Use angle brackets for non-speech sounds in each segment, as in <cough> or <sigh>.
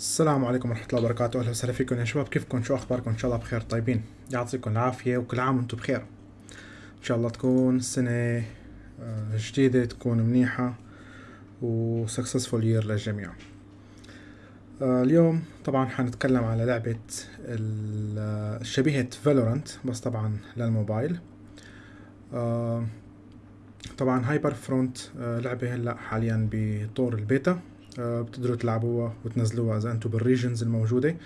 السلام عليكم ورحمة الله وبركاته، أهلا وسهلا فيكم يا شباب، كيفكم؟ شو أخباركم؟ إن شاء الله بخير طيبين، يعطيكم العافية وكل عام وأنتم بخير. إن شاء الله تكون سنة آه، جديدة تكون منيحة و successful year للجميع. آه، اليوم طبعا حنتكلم على لعبة آه، شبيهة فالورانت بس طبعا للموبايل. طبعا هايبر فرونت لعبة هلأ حاليا بطور البيتا بتقدروا تلعبوها وتنزلوها إذا أنتم بالريجنز الموجودة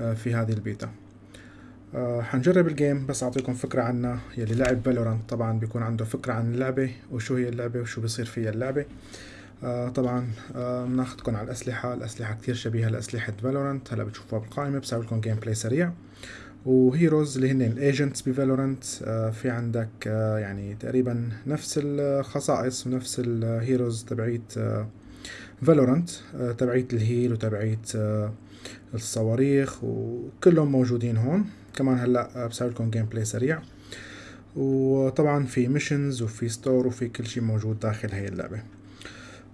آه، في هذه البيتا. آه، حنجرب الجيم بس أعطيكم فكرة عنها. يلي لعب فالورانت طبعا بيكون عنده فكرة عن اللعبة وشو هي اللعبة وشو بيصير فيها اللعبة. آه، طبعا آه، بناخدكم على الأسلحة الأسلحة كتير شبيهة لأسلحة فالورانت هلا بتشوفوها بالقائمة بسوي لكم جيم بلاي سريع. وهيروز اللي هن الايجنتس بفالورانت في عندك آه، يعني تقريبا نفس الخصائص ونفس الهيروز تبعيت فالورانت تبعيت الهيل وتبعيت آه، الصواريخ وكلهم موجودين هون. كمان هلأ بسوي لكم جيم بلاي سريع. وطبعا في ميشنز وفي ستور وفي كل شيء موجود داخل هاي اللعبة.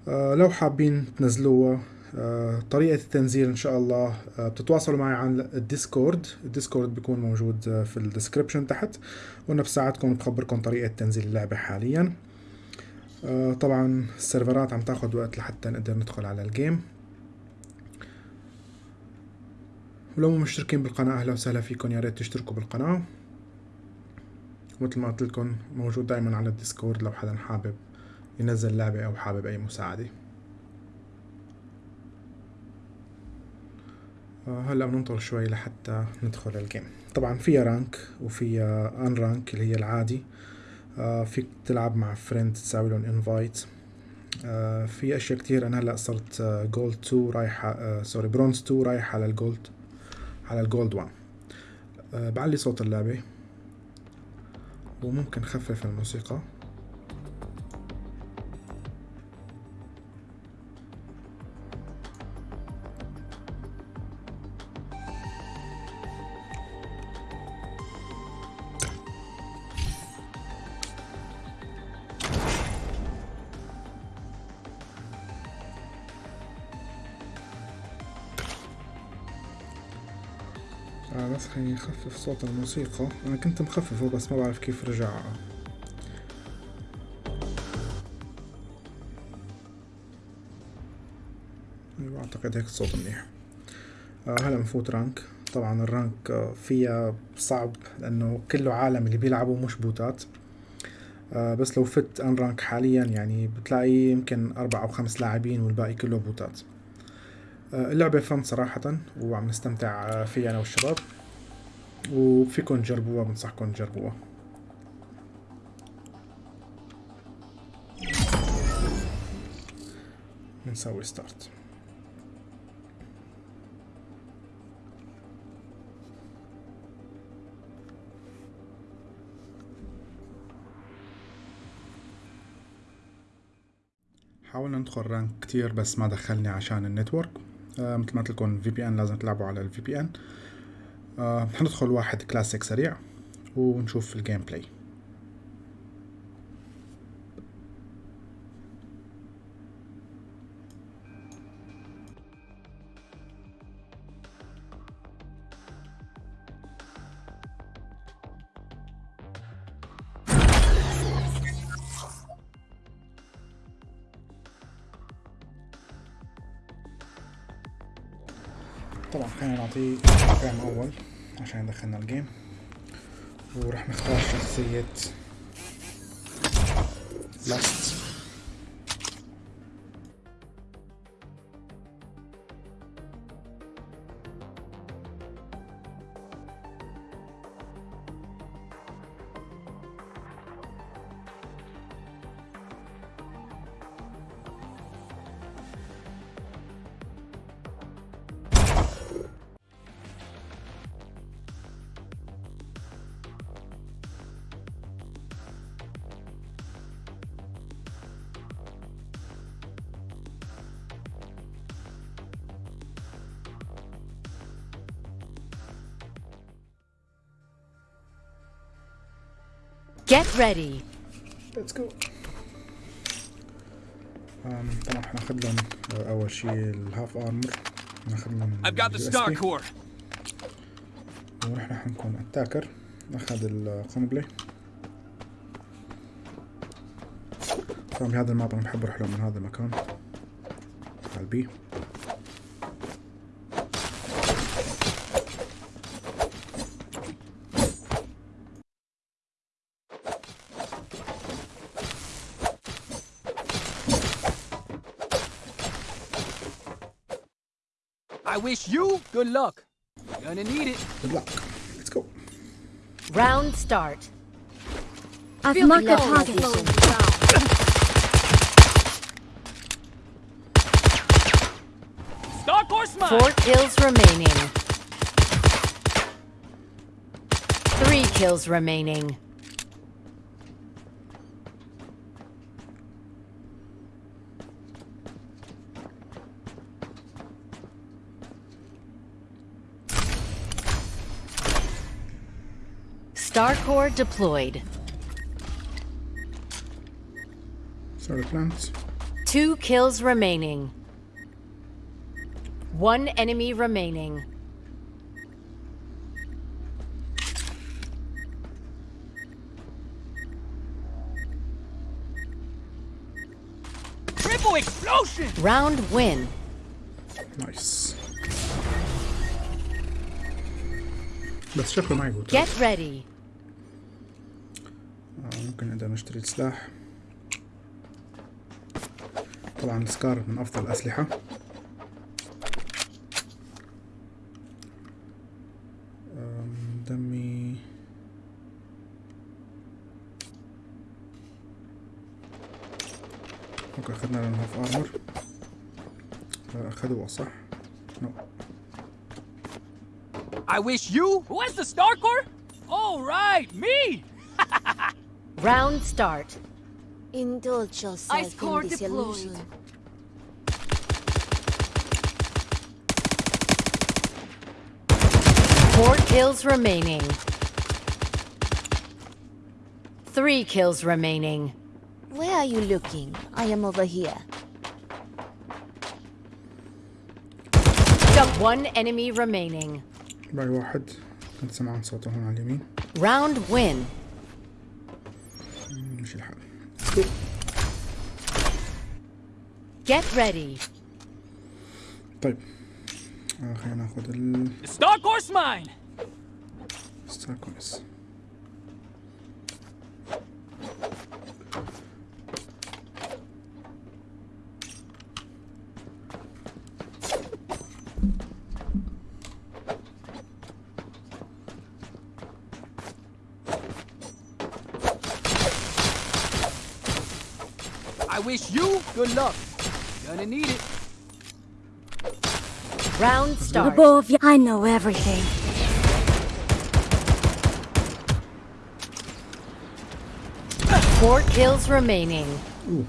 آه، لو حابين تنزلوها آه، طريقة التنزيل إن شاء الله آه، بتتواصلوا معي عن الديسكورد. الديسكورد بيكون موجود آه، في الديسكريبشن تحت. وأنا بساعدكم بخبركم طريقة تنزيل اللعبة حاليا. آه، طبعا السيرفرات عم تاخد وقت لحتى نقدر ندخل على الجيم. ولو مو مشتركين بالقناة أهلا وسهلا فيكم يا ريت تشتركوا بالقناة. مثل ما قلت لكم موجود دايما على الديسكورد لو حدا حابب ينزل لعبة أو حابب أي مساعدة. آه، هلأ بننطر شوي لحتى ندخل الجيم. طبعا فيها رانك وفيها ان رانك اللي هي العادي. فيك تلعب مع فريند تساوي لهم انفايت في أشياء كتير. أنا هلأ صرت جولد 2 رايحه سوري برونز 2 رايح على الجولد على الجولد 1 آه، بعلي صوت اللعبة. وممكن خفف الموسيقى. خليني نخفف صوت الموسيقى. أنا كنت مخففه بس ما بعرف كيف رجع. أيوة، أعتقد هيك الصوت منيح. آه هلا بنفوت رانك. طبعا الرانك آه، فيها صعب لأنه كله عالم اللي بيلعبوا مش بوتات. آه بس لو فت ان رانك حاليا يعني بتلاقي يمكن أربع أو خمس لاعبين والباقي كله بوتات. اللعبة فن صراحة وعم نستمتع فيها أنا والشباب. وفيكم تجربوها بنصحكم تجربوها. بنسوي ستارت حاولنا ندخل رانك كتير بس ما دخلني عشان النتورك آه مثل ما قلت لكم في بي ان لازم تلعبوا على الفي بي ان آه حندخل واحد كلاسيك سريع ونشوف الجيم بلاي طبعا خلينا نعطيه تقييم أول. عشان يدخلنا الجيم. ورح نختار شخصية لاست Get ready. ليتس جو طبعا حناخد لهم أول شي الهاف أرمر ناخذ من I've got the Star. Core. ونحن حنكون اتاكر ناخذ القنبلة طبعا بهذا الماب أنا بحب أروح له من هذا المكان على البي I wish you good luck. Gonna need it. good luck let's go Round start. I've Feel marked the the target. location. Star Core's mine. Four kills remaining. Three kills remaining. Star Core deployed. Sorry, plants. Two kills remaining. One enemy remaining. Triple explosion! Round win. Nice. Get ready. ممكن نقدر نشتري السلاح طبعا السكار من أفضل الأسلحة دمي أوكي أخذنا لنا هاف أرمر اخذوه صح؟ نو I wish you. Who has the Star Core? Oh right, me. <laughs> Round start. Indulge yourself Ice core in this deployed. illusion. Four kills remaining. Three kills remaining. Where are you looking? I am over here. Jump one enemy remaining. باقي واحد كنت سمعان صوته هون على اليمين Round win. Get ready. طيب آه خلينا ناخذ ال The Star Core's mine. ستار كويس I wish you good luck. Gonna need it. Round start. Above, I know everything. Four kills remaining. Ooh.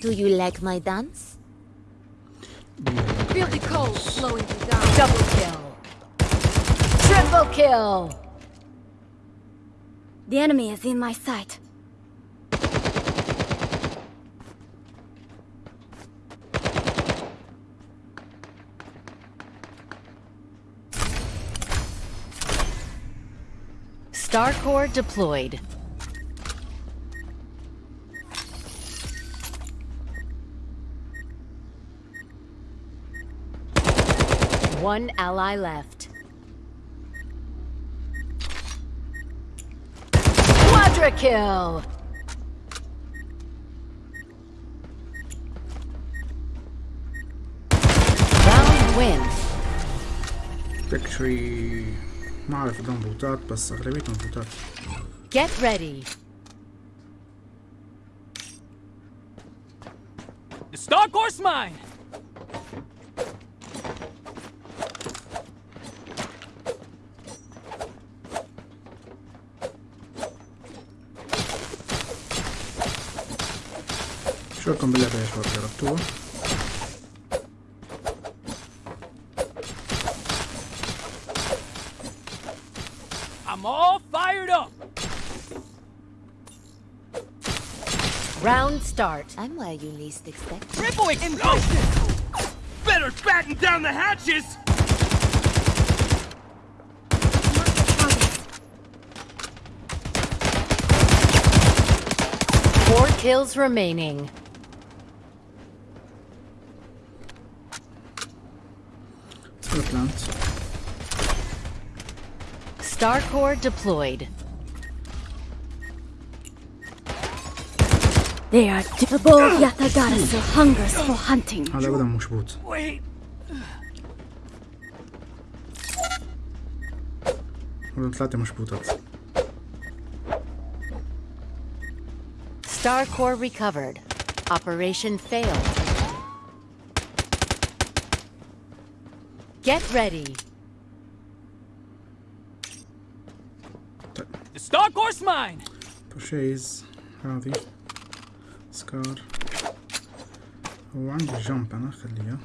Do you like my dance? Feel the cold flowing down. Double kill. Triple kill. The enemy is in my sight. Starcore deployed. One ally left. Quadra kill! Round win. تكتري ما اعرف اذا مضبوطات بس اغلبيتهم مضبوطات. Get ready. The Star Core's mine! I'm all fired up. Round start. I'm where you least expect. Triple explosion! Better batten down the hatches! Four kills remaining. rounds. Star Core deployed. They are capable Yatagarasu hungers for hunting. Ale będę musiał móc. Latę muszę płutać. Star Core recovered. Operation failed. Get ready. طيب The Star Course mine! بوشيز هذه سكار وعندي جمب أنا خليها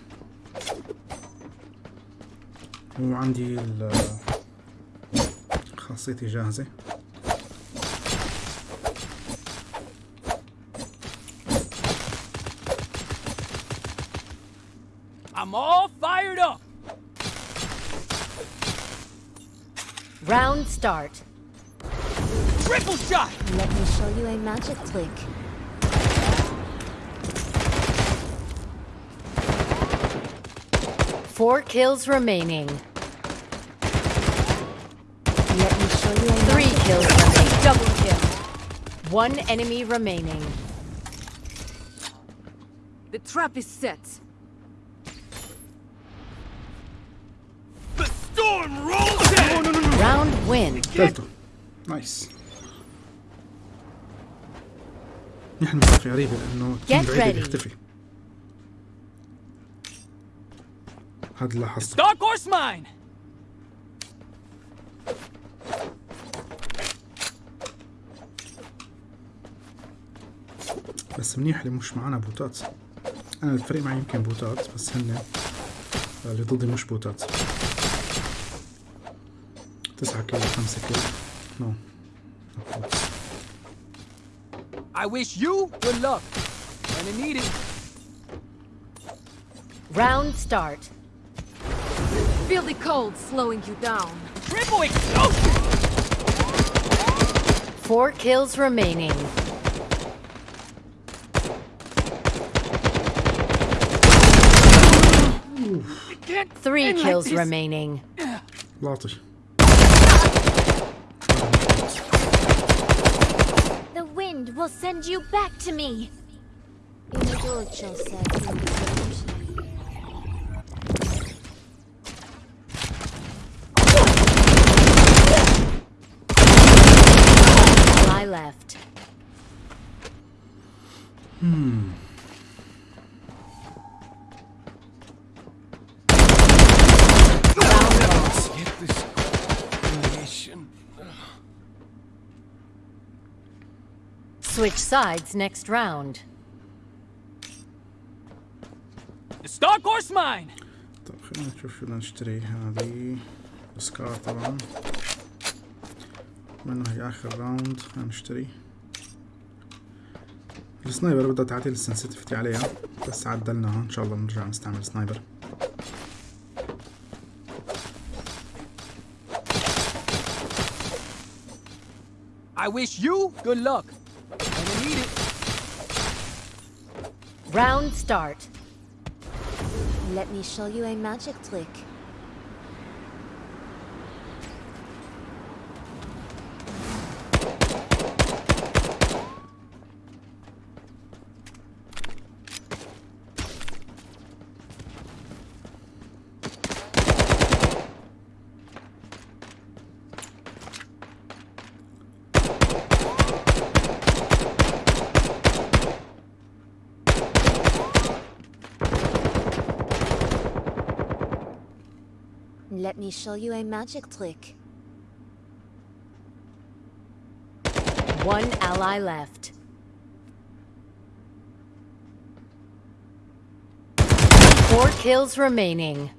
وعندي خاصيتي جاهزة Round start. Triple shot! Let me show you a magic trick. Four kills remaining. Let me show you a Three magic kills remaining. Double kill. One enemy remaining. The trap is set. The storm rolls in! Round win. قتلته نايس نحن مسافة غريبة لأنه Get التيم بعيد ready. بيختفي هذا اللي لاحظته Star Course mine! بس منيح اللي مش معنا بوتات أنا الفريق معي يمكن بوتات بس هن اللي ضدي مش بوتات I wish you good luck. When it needed. Round start. Feel the cold slowing you down. Triple explosion! Four kills remaining. Three kills like remaining. Lastig. Send you back to me. Ally left. Round Switch sides next round. The Star Course mine! طيب خلينا نشوف شو بدنا نشتري هذه سكار طبعا بما انه هي اخر راوند خلينا نشتري السنايبر بدها تعديل السنسيتيفيتي عليها بس عدلناها ان شاء الله بنرجع نستعمل سنايبر I wish you good luck. Round start. Let me show you a magic trick. Let me show you a magic trick. One ally left. Four kills remaining.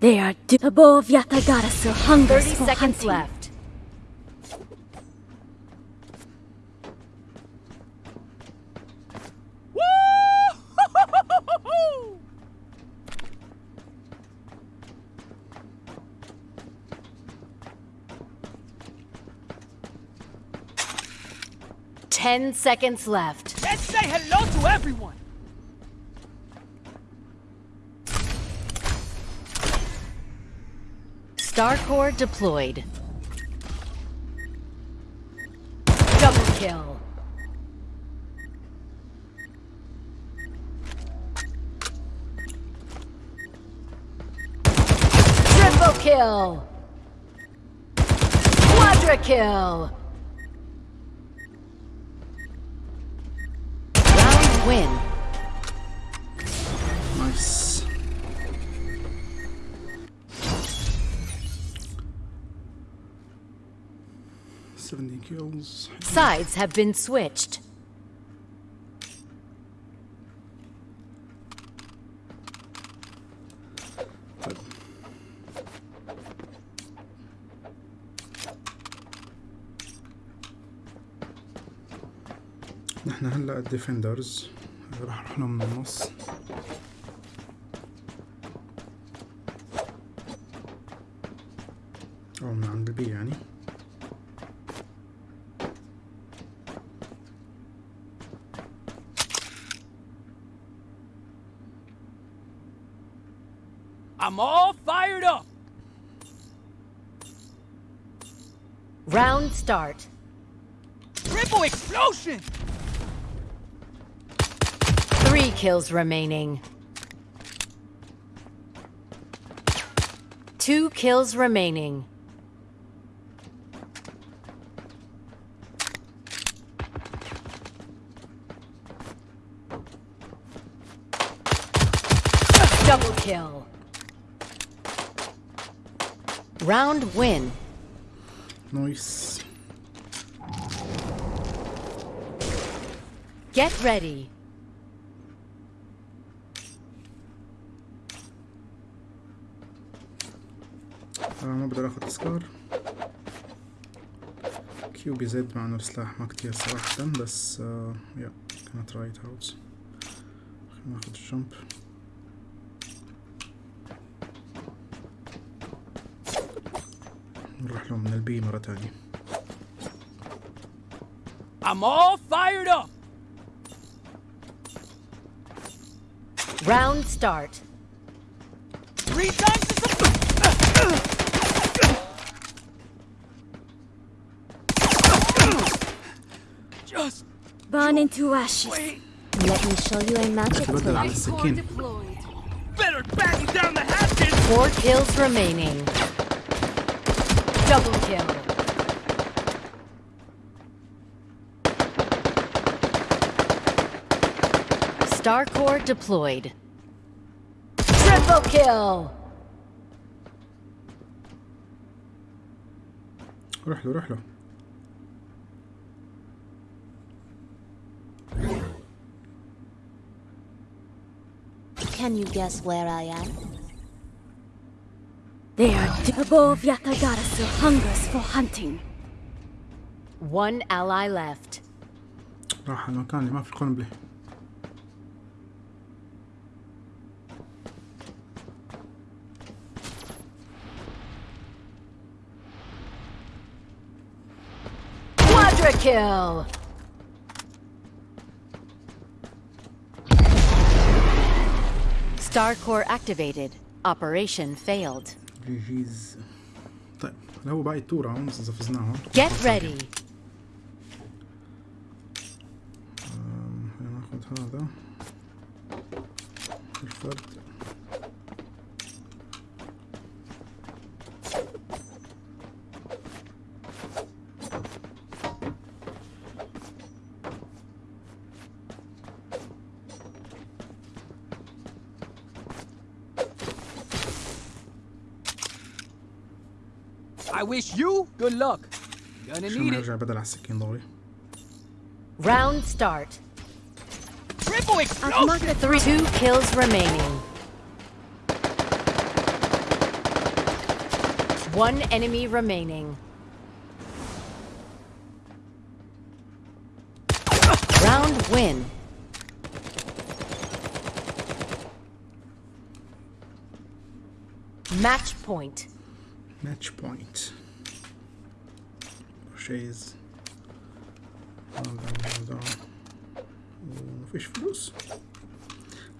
They are do- the bow of Yatagarasu hungers 30 seconds hunting. left. Ten seconds left. Let's say hello to everyone. Starcore deployed. Double kill. Triple kill. Quadra kill. Round win. Nice. Seventy kills. Sides have been switched. نحن هلا الديفندرز راح نروح لهم من النص او من عند البي يعني I'm all fired up. Round start. Triple explosion. kills remaining. Two kills remaining. Double kill. Round win. Nice. Get ready. ما بقدر آخد تذكار كيو بي زد مع إنه السلاح ما كتير صراحة بس آه يا كانت رايت هاوس خلينا ناخد الجمب نروح لهم من البي مرة تانية I'm all fired up. Round start. Burn into ashes. wait. Let me show you a magic بدل trick. على السكين Better batten down the hatches! Four kills remaining. Double kill. Starcore deployed. Triple kill. روح له روح له Can you guess where I am? They are double of Yatagarasu hungers for hunting. One ally left. راح المكان اللي ما في قنبله Quadra kill! Starcore activated. Operation failed. جي جيز طيب هلا هو باقي التور هون اذا فزناهم Get ready. آم، خلينا ناخد هذا الفرد I wish you good luck. Gonna need it. Round start. Triple explosion. Three, two kills remaining. One enemy remaining. Round win. Match point ماتش بوينت شيز هذا هذا ومفيش فلوس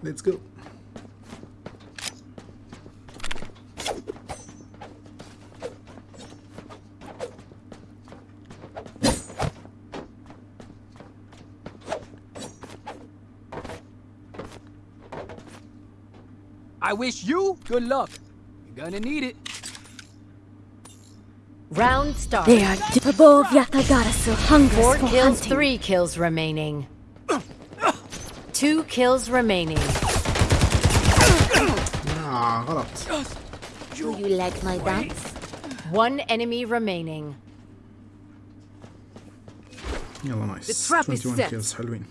ليتس جو I wish you good luck. You're gonna need it. Round start. They are Tabov Yatagarasu hungers Four for kills, hunting. three kills remaining. Two kills remaining. آه غلط Do you like my dance? One enemy remaining. يلا نايس The trap is 21 set. كيلز حلوين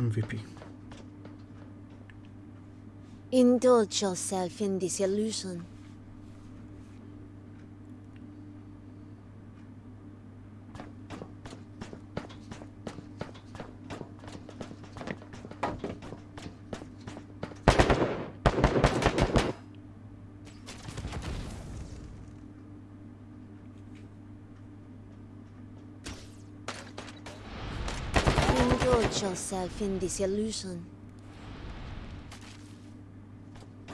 ام في بي Indulge yourself in this illusion. Yourself in this illusion.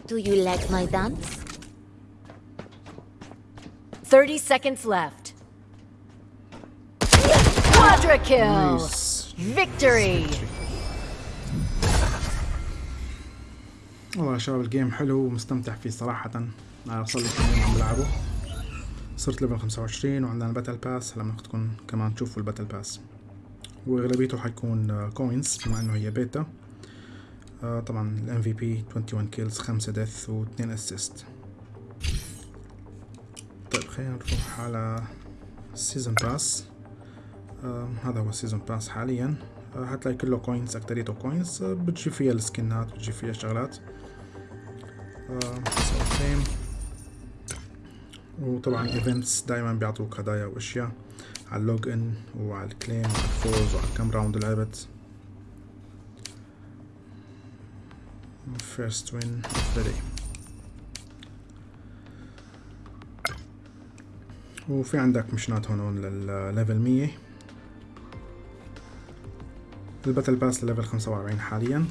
Do you like my dance? 30 seconds left. Quadra kill! نايس Victory! والله يا شباب الجيم حلو ومستمتع فيه صراحة أنا صار لي كم يوم عم بلعبه صرت ليفل 25 وعندنا الباتل باس هلا بدكم كمان تشوفوا الباتل باس وأغلبيته حيكون كوينز بما إنه هي بيتا آه طبعا الام في بي 21 كيلز 5 ديث و2 اسيست طيب خلينا نروح على السيزون باس آه هذا هو السيزون باس حاليا. آه هتلاقي كله كوينز أكتريته كوينز آه بتجي فيها السكنات بتجي فيها شغلات آه. وطبعا ايفنتس دائما بيعطوك هدايا وأشياء. على اللوج إن وعلى الكليم وعلى الفوز وعلى كم راوند لعبت first win of the day. وفي عندك مشنات هون للليفل 100 الباتل باس لليفل 45 حاليا.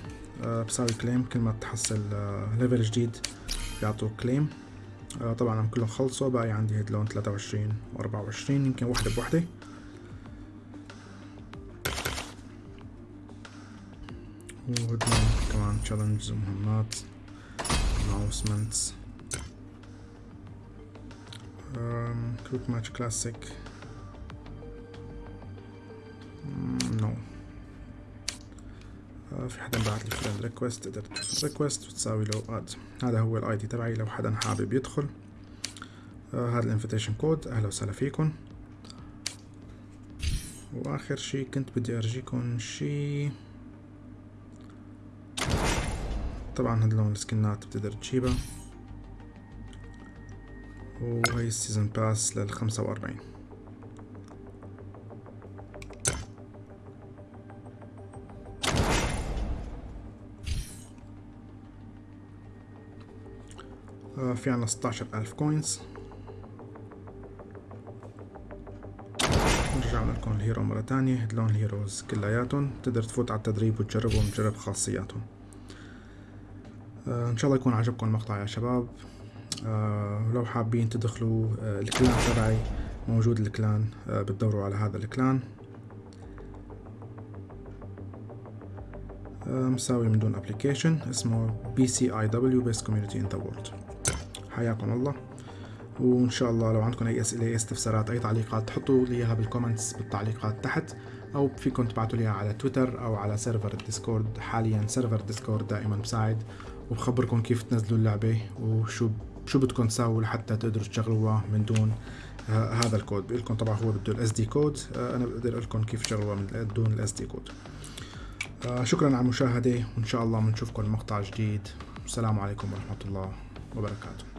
آه، بساوي كليم كل ما تحصل آه، ليفل جديد بيعطوك كليم. آه طبعا لما كلهم خلصوا باقي عندي هيد لون 23 و24 يمكن وحدة بوحدة. وهيدلون كمان تشالنجز ومهمات اناونسمنتس كروت ماتش كلاسيك نو no. في حدا بعت لي فريند ريكوست تقدر تشوف الريكوست وتساوي له اد هذا هو الاي دي تبعي لو حدا حابب يدخل. آه هذا الانفيتيشن كود أهلا وسهلا فيكم. وآخر شي كنت بدي أرجيكم شي. طبعا هدلون السكنات بتقدر تجيبها وهي السيزون باس لل 45 في عنا 16000 كوينز رجعنا لكم الهيرو مرة تانية. هدلون الهيروز كلياتهم. تقدر تفوت على التدريب وتجربهم وتجرب خاصياتهم. آه، إن شاء الله يكون عجبكم المقطع يا شباب. آه، ولو حابين تدخلوا آه، الكلان تبعي موجود الكلان بتدوروا على هذا الكلان. مساوي من دون ابلكيشن اسمه بي سي اي دبليو بيست كوميونتي ان ذا وورلد حياكم الله. وإن شاء الله لو عندكم أي أسئلة أي استفسارات أي تعليقات تحطوا لي إياها بالكومنتس بالتعليقات تحت. أو فيكم تبعتوا لي على تويتر أو على سيرفر الديسكورد حاليا سيرفر الديسكورد دائما مساعد وبخبركم كيف تنزلوا اللعبة وشو شو بدكم تساووا لحتى تقدروا تشغلوها من دون آه هذا الكود بقول لكم طبعا هو بده الاس دي كود آه أنا بقدر أقول لكم كيف تشغلوها من دون الاس دي كود آه شكرا على المشاهدة. وإن شاء الله بنشوفكم مقطع جديد. السلام عليكم ورحمة الله وبركاته.